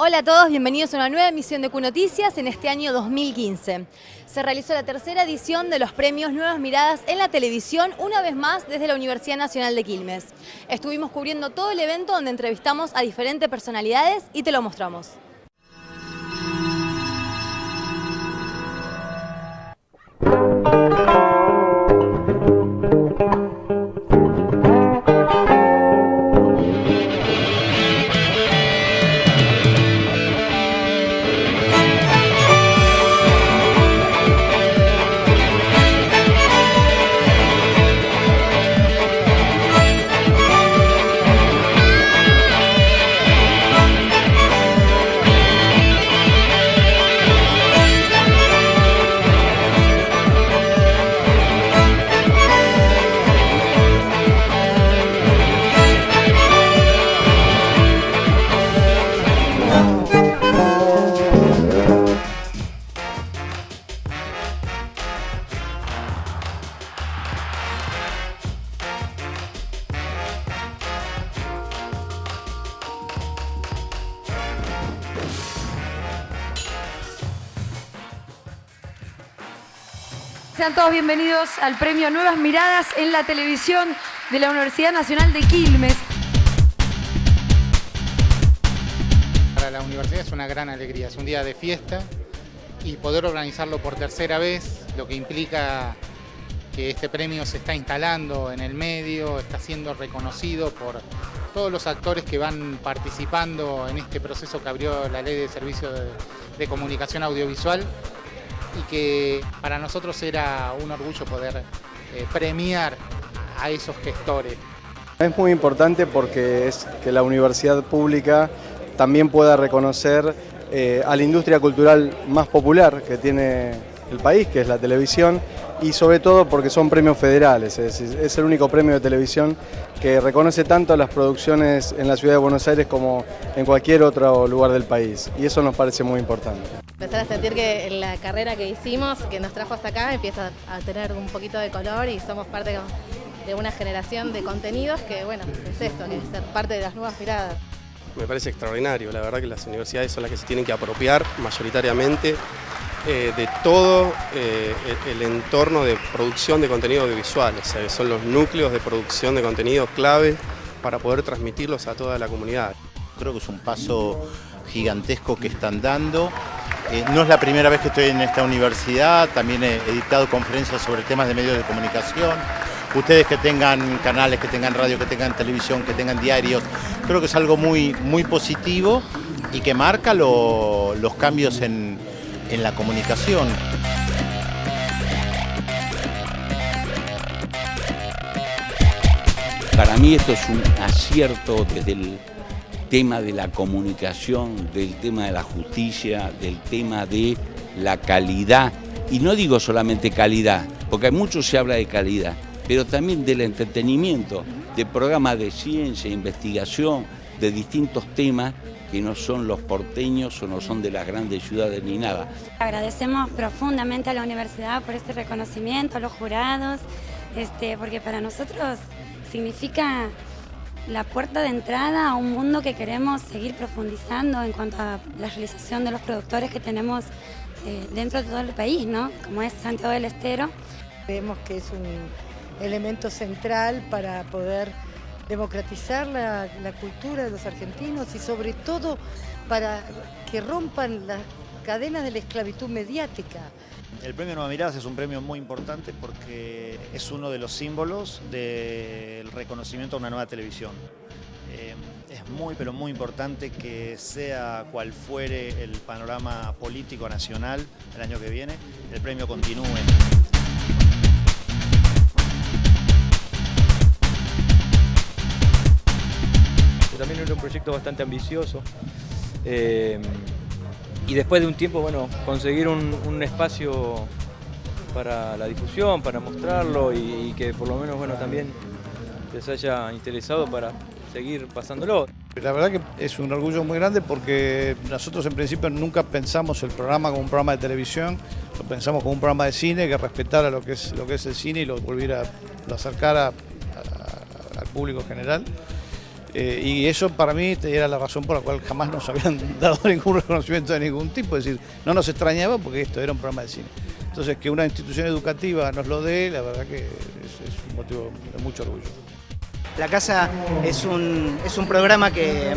Hola a todos, bienvenidos a una nueva emisión de Q Noticias en este año 2015. Se realizó la tercera edición de los premios Nuevas Miradas en la televisión, una vez más desde la Universidad Nacional de Quilmes. Estuvimos cubriendo todo el evento donde entrevistamos a diferentes personalidades y te lo mostramos. Sean todos bienvenidos al premio Nuevas Miradas en la televisión de la Universidad Nacional de Quilmes. Para la universidad es una gran alegría, es un día de fiesta y poder organizarlo por tercera vez, lo que implica que este premio se está instalando en el medio, está siendo reconocido por todos los actores que van participando en este proceso que abrió la Ley de Servicios de, de Comunicación Audiovisual y que para nosotros era un orgullo poder eh, premiar a esos gestores. Es muy importante porque es que la universidad pública también pueda reconocer eh, a la industria cultural más popular que tiene el país, que es la televisión, y sobre todo porque son premios federales, es, es, el único premio de televisión que reconoce tanto las producciones en la ciudad de Buenos Aires como en cualquier otro lugar del país, y eso nos parece muy importante. Empezar a sentir que la carrera que hicimos, que nos trajo hasta acá, empieza a tener un poquito de color y somos parte de una generación de contenidos que, bueno, es esto, que es ser parte de las nuevas miradas. Me parece extraordinario, la verdad que las universidades son las que se tienen que apropiar mayoritariamente eh, de todo eh, el entorno de producción de contenido audiovisual, o sea, son los núcleos de producción de contenidos clave para poder transmitirlos a toda la comunidad. Creo que es un paso gigantesco que están dando. Eh, no es la primera vez que estoy en esta universidad, también he, he dictado conferencias sobre temas de medios de comunicación. Ustedes que tengan canales, que tengan radio, que tengan televisión, que tengan diarios, creo que es algo muy, muy positivo y que marca lo, los cambios en, en la comunicación. Para mí esto es un acierto desde el tema de la comunicación, del tema de la justicia, del tema de la calidad. Y no digo solamente calidad, porque mucho se habla de calidad, pero también del entretenimiento, de programas de ciencia, investigación, de distintos temas que no son los porteños o no son de las grandes ciudades ni nada. Agradecemos profundamente a la universidad por este reconocimiento, a los jurados, este, porque para nosotros significa la puerta de entrada a un mundo que queremos seguir profundizando en cuanto a la realización de los productores que tenemos eh, dentro de todo el país, ¿no? como es Santiago del Estero. Creemos que es un elemento central para poder democratizar la, la, cultura de los argentinos y sobre todo para que rompan las cadenas de la esclavitud mediática. El premio Nueva Miradas es un premio muy importante porque es uno de los símbolos del reconocimiento a una nueva televisión. Eh, es muy pero muy importante que sea cual fuere el panorama político nacional el año que viene, el premio continúe. también era un proyecto bastante ambicioso. Eh, y después de un tiempo, bueno, conseguir un, espacio para la difusión, para mostrarlo y, que por lo menos, bueno, también les haya interesado para seguir pasándolo. La verdad que es un orgullo muy grande porque nosotros en principio nunca pensamos el programa como un programa de televisión, lo pensamos como un programa de cine que respetara lo que es, lo que es el cine y lo volviera a lo acercara a, a, al público general. Eh, y eso para mí era la razón por la cual jamás nos habían dado ningún reconocimiento de ningún tipo, es decir, no nos extrañaba porque esto era un programa de cine. Entonces, que una institución educativa nos lo dé, la verdad que es, es un motivo de mucho orgullo. La Casa es un, es un programa que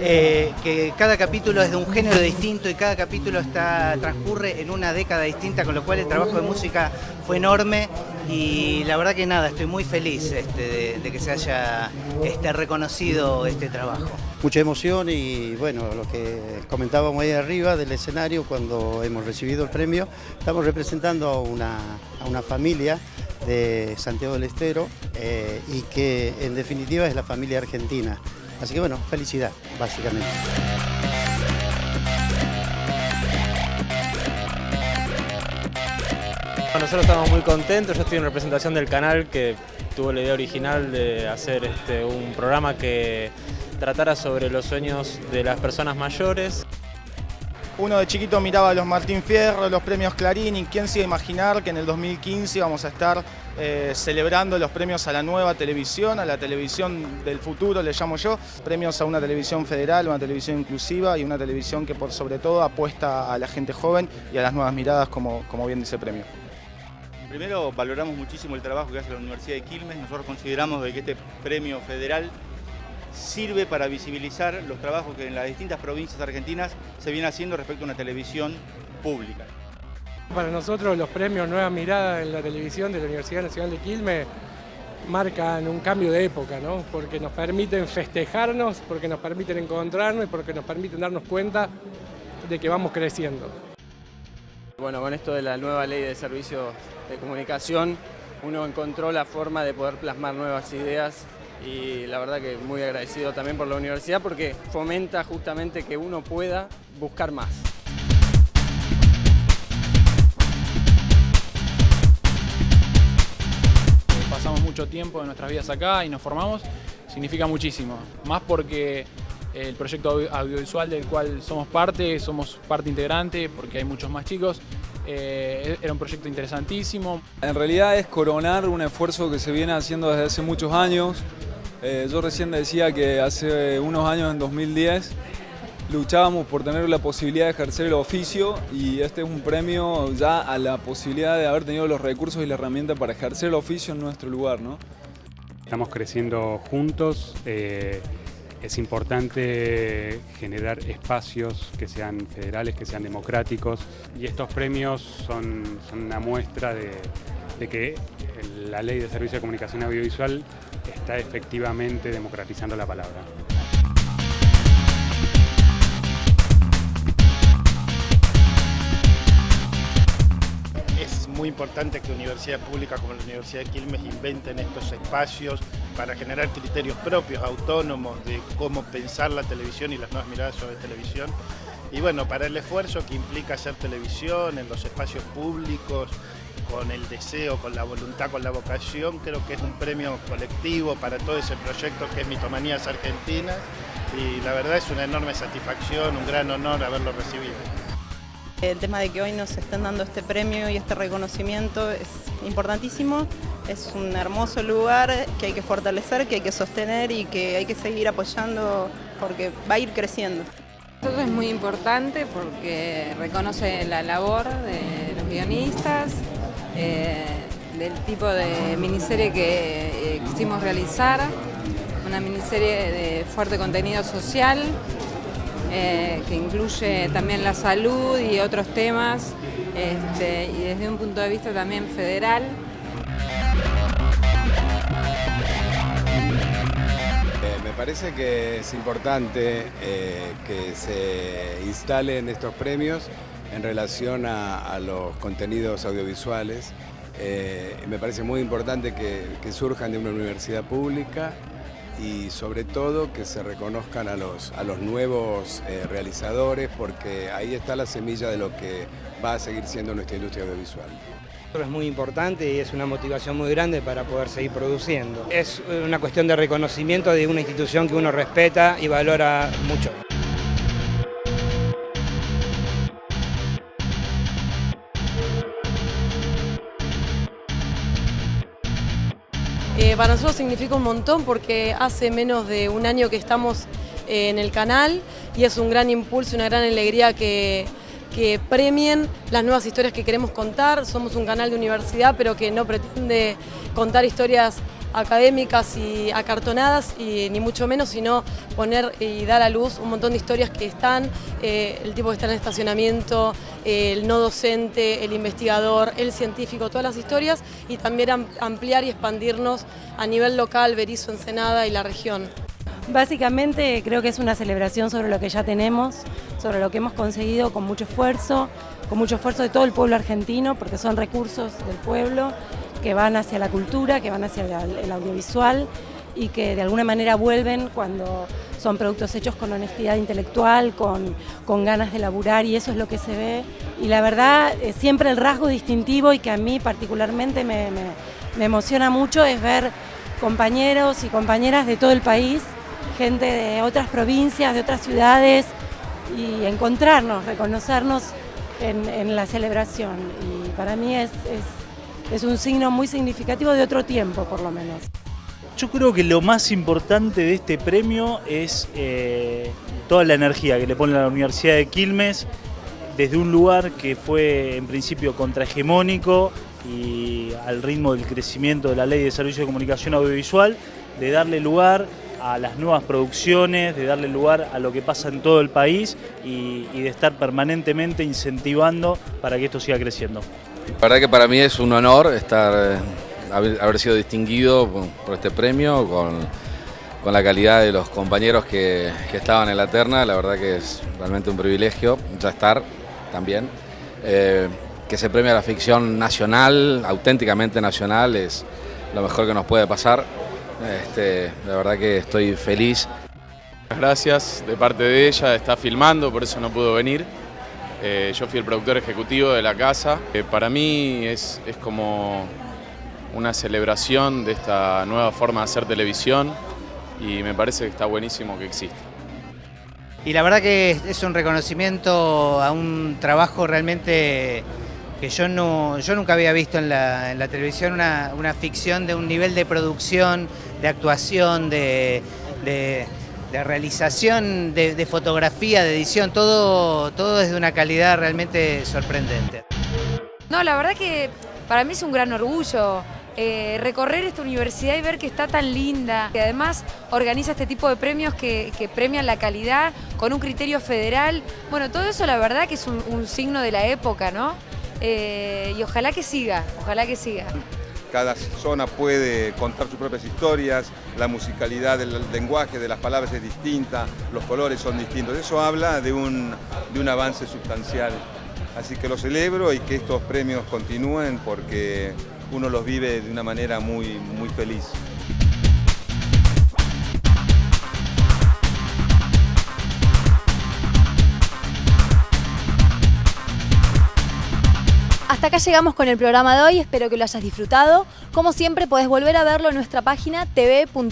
eh, que cada capítulo es de un género distinto y cada capítulo está, transcurre en una década distinta, con lo cual el trabajo de música fue enorme y la verdad que nada, estoy muy feliz este, de, que se haya este, reconocido este trabajo. Mucha emoción y bueno, lo que comentábamos ahí arriba del escenario cuando hemos recibido el premio, estamos representando a una, a una familia de Santiago del Estero eh, y que en definitiva es la familia argentina. Así que bueno, felicidad, básicamente. Nosotros estamos muy contentos, yo estoy en representación del canal que tuvo la idea original de hacer este, un programa que tratara sobre los sueños de las personas mayores. Uno de chiquito miraba los Martín Fierro, los premios Clarín y quién se iba a imaginar que en el 2015 íbamos a estar eh, celebrando los premios a la nueva televisión, a la televisión del futuro, le llamo yo. Premios a una televisión federal, una televisión inclusiva y una televisión que por sobre todo apuesta a la gente joven y a las nuevas miradas como, como bien dice premio. Primero valoramos muchísimo el trabajo que hace la Universidad de Quilmes, nosotros consideramos que este premio federal sirve para visibilizar los trabajos que en las distintas provincias argentinas se viene haciendo respecto a una televisión pública. Para nosotros los premios Nueva Mirada en la televisión de la Universidad Nacional de Quilmes marcan un cambio de época, ¿no? porque nos permiten festejarnos, porque nos permiten encontrarnos y porque nos permiten darnos cuenta de que vamos creciendo. Bueno, con esto de la nueva ley de servicios de comunicación, uno encontró la forma de poder plasmar nuevas ideas y la verdad que muy agradecido también por la universidad porque fomenta justamente que uno pueda buscar más. Pasamos mucho tiempo de nuestras vidas acá y nos formamos, significa muchísimo, más porque el proyecto audiovisual del cual somos parte, somos parte integrante porque hay muchos más chicos, eh, era un proyecto interesantísimo. En realidad es coronar un esfuerzo que se viene haciendo desde hace muchos años, eh, yo recién decía que hace unos años, en 2010, luchábamos por tener la posibilidad de ejercer el oficio y este es un premio ya a la posibilidad de haber tenido los recursos y la herramienta para ejercer el oficio en nuestro lugar. ¿no? Estamos creciendo juntos, eh, es importante generar espacios que sean federales, que sean democráticos y estos premios son, una muestra de, de que la Ley de Servicio de Comunicación Audiovisual está efectivamente democratizando la palabra. Es muy importante que universidades públicas como la Universidad de Quilmes inventen estos espacios para generar criterios propios, autónomos, de cómo pensar la televisión y las nuevas miradas sobre televisión. Y bueno, para el esfuerzo que implica hacer televisión en los espacios públicos, con el deseo, con la voluntad, con la vocación. Creo que es un premio colectivo para todo ese proyecto que es Mitomanías Argentinas y la verdad es una enorme satisfacción, un gran honor haberlo recibido. El tema de que hoy nos estén dando este premio y este reconocimiento es importantísimo, es un hermoso lugar que hay que fortalecer, que hay que sostener y que hay que seguir apoyando porque va a ir creciendo. Esto es muy importante porque reconoce la labor de los guionistas, eh, del tipo de miniserie que eh, quisimos realizar, una miniserie de fuerte contenido social, eh, que incluye también la salud y otros temas, este, y desde un punto de vista también federal. me parece que es importante que se instalen estos premios en relación a, los contenidos audiovisuales. Eh, me parece muy importante que, surjan de una universidad pública y sobre todo que se reconozcan a los, a los nuevos eh, realizadores porque ahí está la semilla de lo que va a seguir siendo nuestra industria audiovisual. Es muy importante y es una motivación muy grande para poder seguir produciendo. Es una cuestión de reconocimiento de una institución que uno respeta y valora mucho. Significa un montón porque hace menos de un año que estamos eh, en el canal y es un gran impulso, una gran alegría que, que premien las nuevas historias que queremos contar. Somos un canal de universidad pero que no pretende contar historias académicas y acartonadas, y ni mucho menos, sino poner y dar a luz un montón de historias que están, eh, el tipo que está en el estacionamiento, el no docente, el investigador, el científico, todas las historias, y también ampliar y expandirnos a nivel local, Berizo, Ensenada y la región. Básicamente creo que es una celebración sobre lo que ya tenemos, sobre lo que hemos conseguido con mucho esfuerzo, con mucho esfuerzo de todo el pueblo argentino, porque son recursos del pueblo que van hacia la cultura, que van hacia el audiovisual y que de alguna manera vuelven cuando son productos hechos con honestidad intelectual, con, con ganas de laburar y eso es lo que se ve. Y la verdad, eh, siempre el rasgo distintivo y que a mí particularmente me, me emociona mucho es ver compañeros y compañeras de todo el país, gente de otras provincias, de otras ciudades y encontrarnos, reconocernos en, en la celebración. Y para mí es, es es un signo muy significativo de otro tiempo, por lo menos. Yo creo que lo más importante de este premio es eh, toda la energía que le pone la Universidad de Quilmes desde un lugar que fue en principio contrahegemónico y al ritmo del crecimiento de la ley de servicio de comunicación audiovisual, de darle lugar a las nuevas producciones, de darle lugar a lo que pasa en todo el país y de estar permanentemente incentivando para que esto siga creciendo. La verdad que para mí es un honor estar, eh, haber, sido distinguido por este premio, con, la calidad de los compañeros que, estaban en la terna, la verdad que es realmente un privilegio ya estar también. Eh, que se premia la ficción nacional, auténticamente nacional, es lo mejor que nos puede pasar. Este, la verdad que estoy feliz. Gracias de parte de ella, está filmando, por eso no pudo venir. Eh, yo fui el productor ejecutivo de la casa. Eh, para mí es, es como una celebración de esta nueva forma de hacer televisión y me parece que está buenísimo que exista. Y la verdad que es un reconocimiento a un trabajo realmente que yo, no, yo nunca había visto en la, televisión, una, ficción de un nivel de producción, de actuación, de de realización, de, fotografía, de edición, todo, todo es de una calidad realmente sorprendente. No, la verdad que para mí es un gran orgullo eh, recorrer esta universidad y ver que está tan linda. Y además organiza este tipo de premios que, premian la calidad con un criterio federal. Bueno, todo eso la verdad que es un, signo de la época, ¿no? Eh, y ojalá que siga, ojalá que siga cada zona puede contar sus propias historias, la musicalidad del lenguaje, de las palabras es distinta, los colores son distintos. Eso habla de un, de un avance sustancial. Así que lo celebro y que estos premios continúen porque uno los vive de una manera muy, muy feliz. Acá llegamos con el programa de hoy, espero que lo hayas disfrutado. Como siempre, podés volver a verlo en nuestra página tv.unq.edu.ar.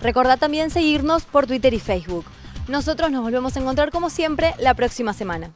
Recordá también seguirnos por Twitter y Facebook. Nosotros nos volvemos a encontrar como siempre la próxima semana.